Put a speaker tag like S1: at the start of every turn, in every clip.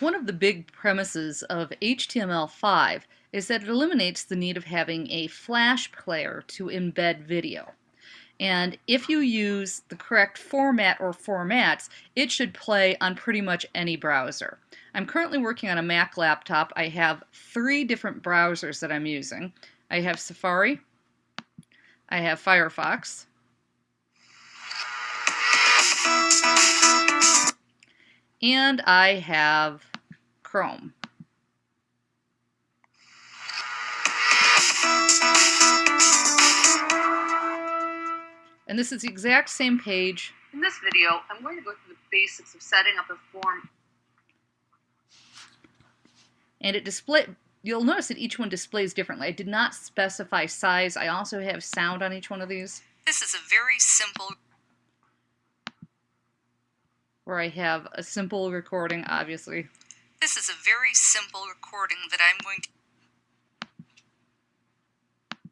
S1: One of the big premises of HTML5 is that it eliminates the need of having a flash player to embed video. And if you use the correct format or formats, it should play on pretty much any browser. I'm currently working on a Mac laptop. I have three different browsers that I'm using. I have Safari, I have Firefox, and I have Chrome. And this is the exact same page.
S2: In this video, I'm going to go through the basics of setting up a form.
S1: And it display you'll notice that each one displays differently. I did not specify size. I also have sound on each one of these.
S2: This is a very simple
S1: where I have a simple recording, obviously.
S2: This is a very simple recording that I'm going to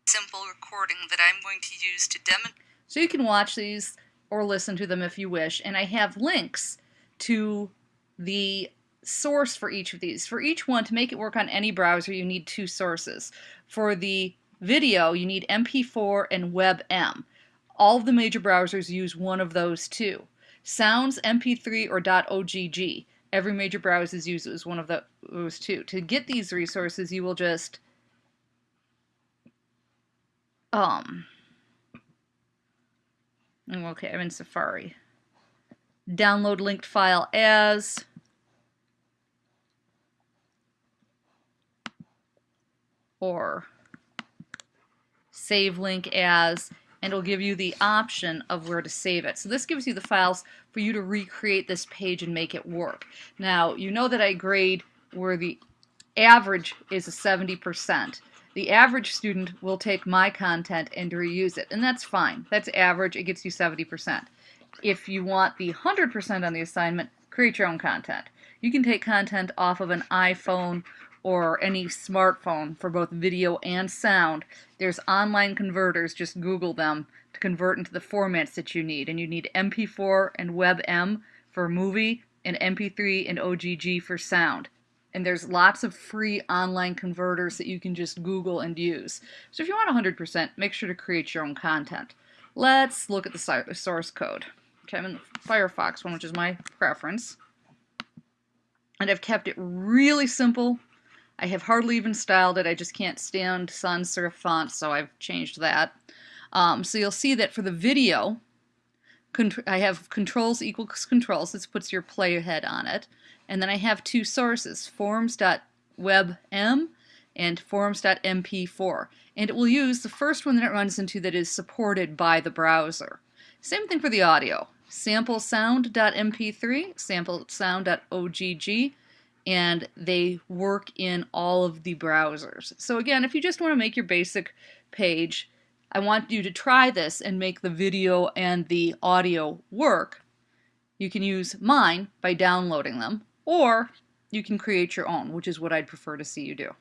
S2: simple recording that I'm going to use to demonstrate.
S1: So you can watch these or listen to them if you wish, and I have links to the source for each of these. For each one, to make it work on any browser, you need two sources. For the video, you need MP4 and WebM. All of the major browsers use one of those two. Sounds, MP3, or .ogg. Every major browser uses one of those two. To get these resources, you will just um okay, I'm in Safari. Download linked file as or save link as and it'll give you the option of where to save it. So this gives you the files for you to recreate this page and make it work. Now, you know that I grade where the average is a 70%. The average student will take my content and reuse it, and that's fine. That's average, it gets you 70%. If you want the 100% on the assignment, create your own content. You can take content off of an iPhone or any smartphone for both video and sound, there's online converters, just Google them, to convert into the formats that you need. And you need MP4 and WebM for movie, and MP3 and OGG for sound. And there's lots of free online converters that you can just Google and use. So if you want 100%, make sure to create your own content. Let's look at the source code. Okay, I'm in the Firefox one, which is my preference. And I've kept it really simple I have hardly even styled it. I just can't stand sans serif font, so I've changed that. Um, so you'll see that for the video, I have controls equals controls. This puts your playhead on it. And then I have two sources, forms.webm and forms.mp4. And it will use the first one that it runs into that is supported by the browser. Same thing for the audio. Sample sound.mp3, sample sound.ogg, and they work in all of the browsers. So again, if you just want to make your basic page, I want you to try this and make the video and the audio work. You can use mine by downloading them, or you can create your own, which is what I'd prefer to see you do.